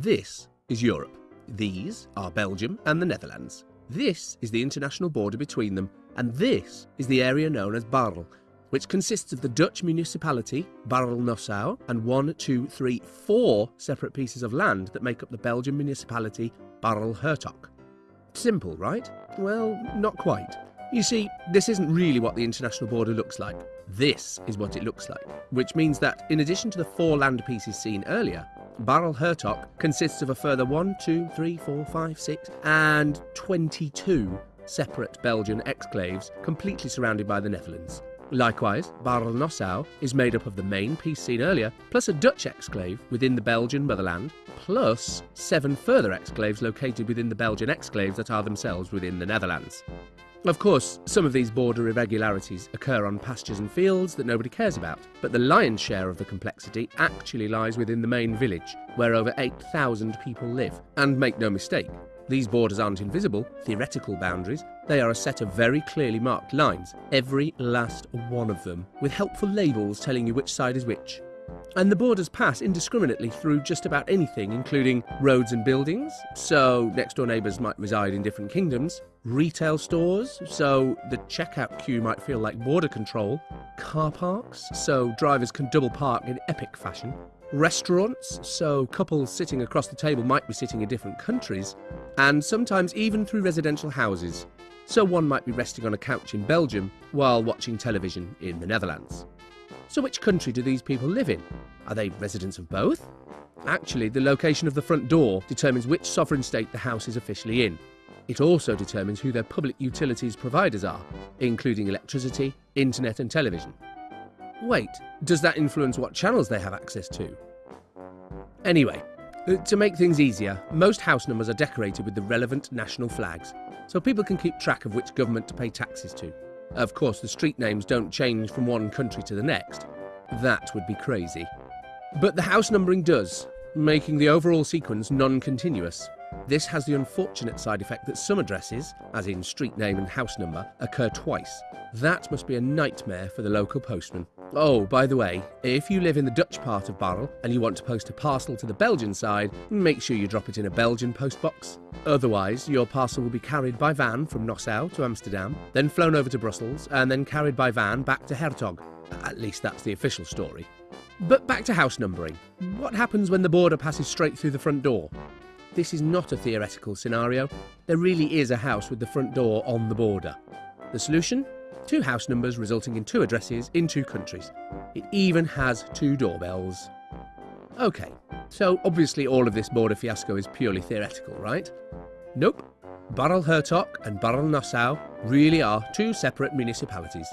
This is Europe. These are Belgium and the Netherlands. This is the international border between them, and this is the area known as Baarle, which consists of the Dutch municipality Baarle-Nassau and one, two, three, four separate pieces of land that make up the Belgian municipality Baarle-Hertog. Simple, right? Well, not quite. You see, this isn't really what the international border looks like. This is what it looks like, which means that in addition to the four land pieces seen earlier, Baarle-Hertog consists of a further 1, 2, 3, 4, 5, 6, and 22 separate Belgian exclaves completely surrounded by the Netherlands. Likewise, Baarle-Nassau is made up of the main piece seen earlier, plus a Dutch exclave within the Belgian motherland, plus seven further exclaves located within the Belgian exclaves that are themselves within the Netherlands. Of course, some of these border irregularities occur on pastures and fields that nobody cares about, but the lion's share of the complexity actually lies within the main village, where over 8,000 people live. And make no mistake, these borders aren't invisible, theoretical boundaries, they are a set of very clearly marked lines, every last one of them, with helpful labels telling you which side is which. And the borders pass indiscriminately through just about anything, including roads and buildings, so next door neighbours might reside in different kingdoms, retail stores, so the checkout queue might feel like border control, car parks, so drivers can double park in epic fashion, restaurants, so couples sitting across the table might be sitting in different countries, and sometimes even through residential houses, so one might be resting on a couch in Belgium while watching television in the Netherlands. So which country do these people live in? Are they residents of both? Actually, the location of the front door determines which sovereign state the house is officially in. It also determines who their public utilities providers are, including electricity, internet and television. Wait, does that influence what channels they have access to? Anyway, uh, to make things easier, most house numbers are decorated with the relevant national flags, so people can keep track of which government to pay taxes to. Of course, the street names don't change from one country to the next. That would be crazy. But the house numbering does, making the overall sequence non-continuous. This has the unfortunate side effect that some addresses, as in street name and house number, occur twice. That must be a nightmare for the local postman. Oh, by the way, if you live in the Dutch part of Baarle and you want to post a parcel to the Belgian side, make sure you drop it in a Belgian postbox. Otherwise, your parcel will be carried by van from Nassau to Amsterdam, then flown over to Brussels, and then carried by van back to Hertog. At least that's the official story. But back to house numbering. What happens when the border passes straight through the front door? This is not a theoretical scenario. There really is a house with the front door on the border. The solution? Two house numbers resulting in two addresses in two countries. It even has two doorbells. Okay, so obviously all of this border fiasco is purely theoretical, right? Nope. Baarle-Hertog and Baarle-Nassau really are two separate municipalities.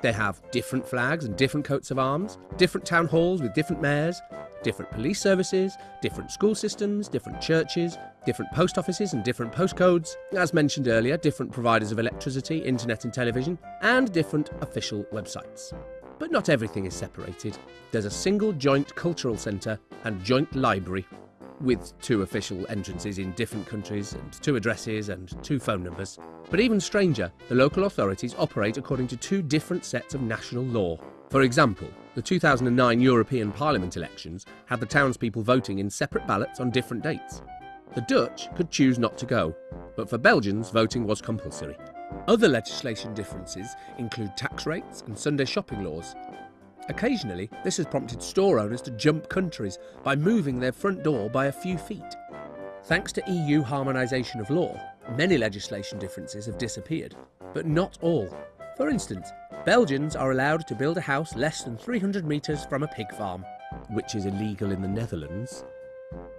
They have different flags and different coats of arms, different town halls with different mayors, different police services, different school systems, different churches, different post offices and different postcodes, as mentioned earlier, different providers of electricity, internet and television, and different official websites. But not everything is separated. There's a single joint cultural centre and joint library, with two official entrances in different countries and two addresses and two phone numbers. But even stranger, the local authorities operate according to two different sets of national law. For example, the 2009 European Parliament elections had the townspeople voting in separate ballots on different dates. The Dutch could choose not to go, but for Belgians voting was compulsory. Other legislation differences include tax rates and Sunday shopping laws. Occasionally, this has prompted store owners to jump countries by moving their front door by a few feet. Thanks to EU harmonisation of law, many legislation differences have disappeared, but not all. For instance, Belgians are allowed to build a house less than 300 metres from a pig farm, which is illegal in the Netherlands.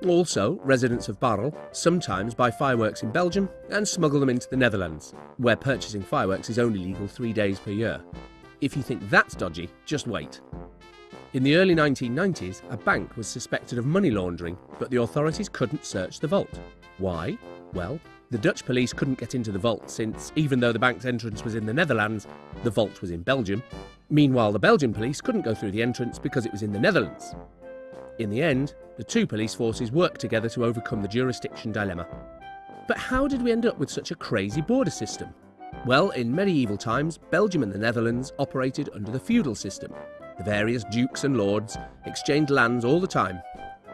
Also, residents of Baarle sometimes buy fireworks in Belgium and smuggle them into the Netherlands, where purchasing fireworks is only legal three days per year. If you think that's dodgy, just wait. In the early 1990s, a bank was suspected of money laundering, but the authorities couldn't search the vault. Why? Well, the Dutch police couldn't get into the vault since, even though the bank's entrance was in the Netherlands, the vault was in Belgium. Meanwhile, the Belgian police couldn't go through the entrance because it was in the Netherlands. In the end, the two police forces worked together to overcome the jurisdiction dilemma. But how did we end up with such a crazy border system? Well, in medieval times, Belgium and the Netherlands operated under the feudal system. The various dukes and lords exchanged lands all the time.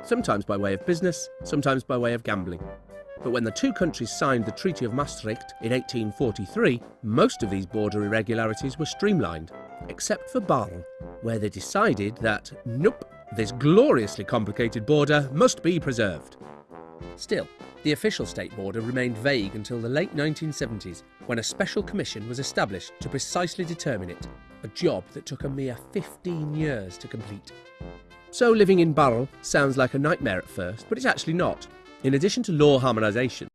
sometimes by way of business, sometimes by way of gambling. But when the two countries signed the Treaty of Maastricht in 1843, most of these border irregularities were streamlined, except for Baarle, where they decided that, nope, this gloriously complicated border must be preserved. Still, the official state border remained vague until the late 1970s, when a special commission was established to precisely determine it, a job that took a mere 15 years to complete. So living in Baarle sounds like a nightmare at first, but it's actually not. In addition to law harmonisation,